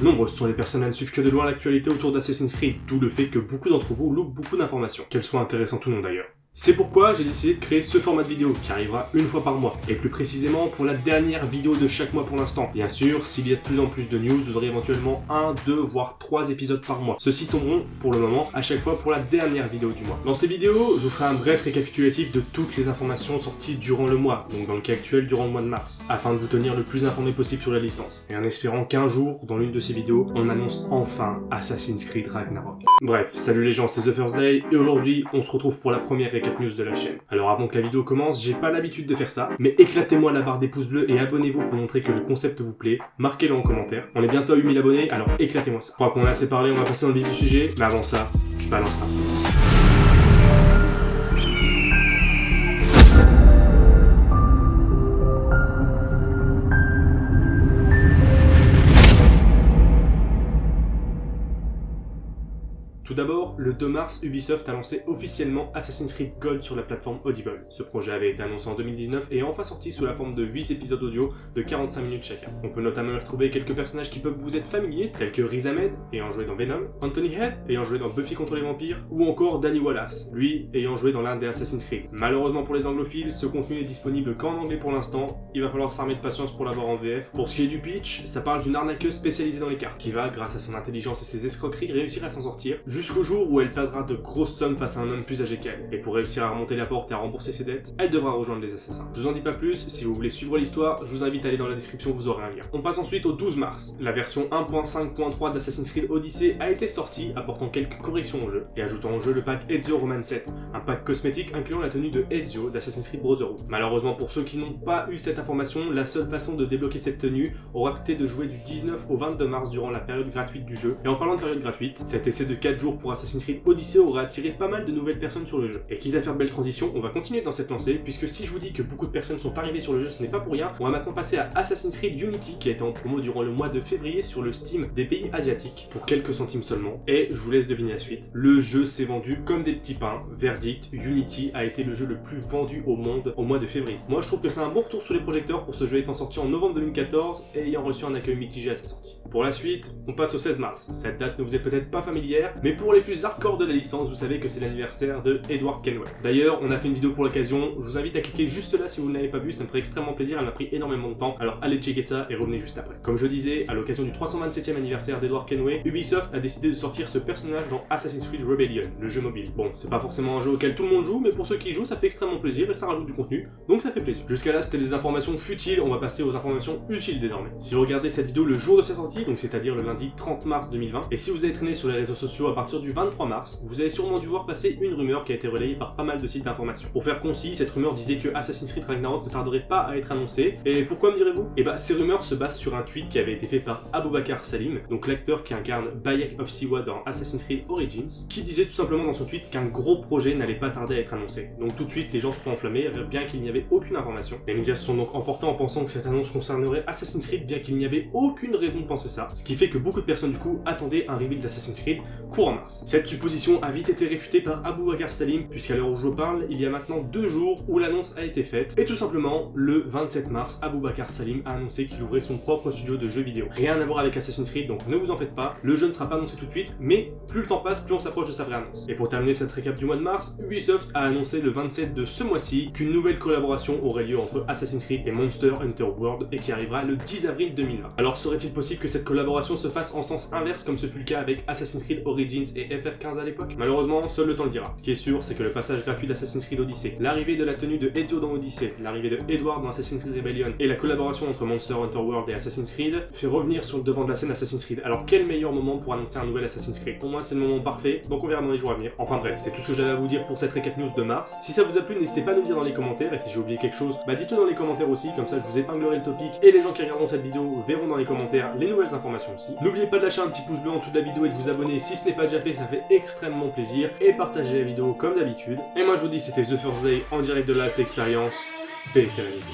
Nombreuses sont les personnes à ne suivre que de loin l'actualité autour d'Assassin's Creed, d'où le fait que beaucoup d'entre vous loupent beaucoup d'informations, qu'elles soient intéressantes ou non d'ailleurs. C'est pourquoi j'ai décidé de créer ce format de vidéo qui arrivera une fois par mois, et plus précisément pour la dernière vidéo de chaque mois pour l'instant. Bien sûr, s'il y a de plus en plus de news, vous aurez éventuellement un, deux, voire trois épisodes par mois. Ceux-ci tomberont, pour le moment, à chaque fois pour la dernière vidéo du mois. Dans ces vidéos, je vous ferai un bref récapitulatif de toutes les informations sorties durant le mois, donc dans le cas actuel durant le mois de mars, afin de vous tenir le plus informé possible sur la licence, et en espérant qu'un jour, dans l'une de ces vidéos, on annonce enfin Assassin's Creed Ragnarok. Bref, salut les gens, c'est The First Day, et aujourd'hui, on se retrouve pour la première news de la chaîne. Alors avant que la vidéo commence, j'ai pas l'habitude de faire ça, mais éclatez-moi la barre des pouces bleus et abonnez-vous pour montrer que le concept vous plaît, marquez-le en commentaire. On est bientôt à 8000 abonnés, alors éclatez-moi ça. Je crois qu'on a assez parlé, on va passer dans le vif du sujet, mais avant ça, je balance ça. D'abord, le 2 mars, Ubisoft a lancé officiellement Assassin's Creed Gold sur la plateforme Audible. Ce projet avait été annoncé en 2019 et est enfin sorti sous la forme de 8 épisodes audio de 45 minutes chacun. On peut notamment y retrouver quelques personnages qui peuvent vous être familiers, tels que Riz Ahmed, ayant joué dans Venom, Anthony Head, ayant joué dans Buffy contre les vampires, ou encore Danny Wallace, lui ayant joué dans l'un des Assassin's Creed. Malheureusement pour les anglophiles, ce contenu est disponible qu'en anglais pour l'instant, il va falloir s'armer de patience pour l'avoir en VF. Pour ce qui est du pitch, ça parle d'une arnaqueuse spécialisée dans les cartes, qui va, grâce à son intelligence et ses escroqueries, réussir à s'en sortir, jusqu'au jour où elle perdra de grosses sommes face à un homme plus âgé qu'elle. Et pour réussir à remonter la porte et à rembourser ses dettes, elle devra rejoindre les assassins. Je vous en dis pas plus, si vous voulez suivre l'histoire, je vous invite à aller dans la description, vous aurez un lien. On passe ensuite au 12 mars. La version 1.5.3 d'Assassin's Creed Odyssey a été sortie, apportant quelques corrections au jeu, et ajoutant au jeu le pack Ezio Roman 7, un pack cosmétique incluant la tenue de Ezio d'Assassin's Creed Brotherhood. Malheureusement pour ceux qui n'ont pas eu cette information, la seule façon de débloquer cette tenue aura été de jouer du 19 au 22 mars durant la période gratuite du jeu. Et en parlant de période gratuite, cet essai de 4 jours pour Assassin's Creed Odyssey aura attiré pas mal de nouvelles personnes sur le jeu. Et quitte à faire de belles transitions, on va continuer dans cette lancée, puisque si je vous dis que beaucoup de personnes sont arrivées sur le jeu, ce n'est pas pour rien. On va maintenant passer à Assassin's Creed Unity, qui a été en promo durant le mois de février sur le Steam des pays asiatiques, pour quelques centimes seulement. Et je vous laisse deviner la suite. Le jeu s'est vendu comme des petits pains. Verdict, Unity a été le jeu le plus vendu au monde au mois de février. Moi, je trouve que c'est un bon retour sur les projecteurs pour ce jeu étant sorti en novembre 2014 et ayant reçu un accueil mitigé à sa sortie. Pour la suite, on passe au 16 mars. Cette date ne vous est peut-être pas familière, mais pour les plus hardcore de la licence, vous savez que c'est l'anniversaire de Edward Kenway. D'ailleurs, on a fait une vidéo pour l'occasion, je vous invite à cliquer juste là si vous ne l'avez pas vu, ça me ferait extrêmement plaisir, elle m'a pris énormément de temps, alors allez checker ça et revenez juste après. Comme je disais, à l'occasion du 327e anniversaire d'Edward Kenway, Ubisoft a décidé de sortir ce personnage dans Assassin's Creed Rebellion, le jeu mobile. Bon, c'est pas forcément un jeu auquel tout le monde joue, mais pour ceux qui y jouent, ça fait extrêmement plaisir et ça rajoute du contenu, donc ça fait plaisir. Jusqu'à là, c'était des informations futiles, on va passer aux informations utiles désormais. Si vous regardez cette vidéo le jour de sa sortie, donc c'est-à-dire le lundi 30 mars 2020, et si vous avez traîné sur les réseaux sociaux à partir du 23 mars, vous avez sûrement dû voir passer une rumeur qui a été relayée par pas mal de sites d'information. Pour faire concis, cette rumeur disait que Assassin's Creed Ragnarok ne tarderait pas à être annoncé, et pourquoi me direz-vous? Eh bah ces rumeurs se basent sur un tweet qui avait été fait par Aboubakar Salim, donc l'acteur qui incarne Bayek of Siwa dans Assassin's Creed Origins, qui disait tout simplement dans son tweet qu'un gros projet n'allait pas tarder à être annoncé. Donc tout de suite les gens se sont enflammés, bien qu'il n'y avait aucune information. Les médias sont donc emportés en pensant que cette annonce concernerait Assassin's Creed, bien qu'il n'y avait aucune raison de penser ça, ce qui fait que beaucoup de personnes du coup attendaient un reveal d'Assassin's Creed courant mars. Cette supposition a vite été réfutée par Abou Bakar Salim, puisqu'à l'heure où je parle, il y a maintenant deux jours où l'annonce a été faite, et tout simplement, le 27 mars, Abou Bakar Salim a annoncé qu'il ouvrait son propre studio de jeux vidéo. Rien à voir avec Assassin's Creed, donc ne vous en faites pas, le jeu ne sera pas annoncé tout de suite, mais plus le temps passe, plus on s'approche de sa vraie annonce. Et pour terminer cette récap du mois de mars, Ubisoft a annoncé le 27 de ce mois-ci qu'une nouvelle collaboration aurait lieu entre Assassin's Creed et Monster Hunter World, et qui arrivera le 10 avril 2020. Alors serait-il possible que cette collaboration se fasse en sens inverse comme ce fut le cas avec Assassin's Creed Origins et FF15 à l'époque Malheureusement, seul le temps le dira. Ce qui est sûr, c'est que le passage gratuit d'Assassin's Creed Odyssey, l'arrivée de la tenue de Ezio dans Odyssey, l'arrivée de Edward dans Assassin's Creed Rebellion et la collaboration entre Monster Hunter World et Assassin's Creed fait revenir sur le devant de la scène Assassin's Creed. Alors quel meilleur moment pour annoncer un nouvel Assassin's Creed? Pour moi c'est le moment parfait, donc on verra dans les jours à venir. Enfin bref, c'est tout ce que j'avais à vous dire pour cette récap news de mars. Si ça vous a plu, n'hésitez pas à nous dire dans les commentaires, et si j'ai oublié quelque chose, bah dites-le dans les commentaires aussi, comme ça je vous épinglerai le topic, et les gens qui regarderont cette vidéo verront dans les commentaires les nouvelles informations aussi. N'oubliez pas de lâcher un petit pouce bleu en dessous de la vidéo et de vous abonner si ce n'est pas déjà fait, ça fait extrêmement plaisir, et partagez la vidéo comme d'habitude. Et moi je vous dis c'était The First Day en direct de la Experience. Paix et sérénité.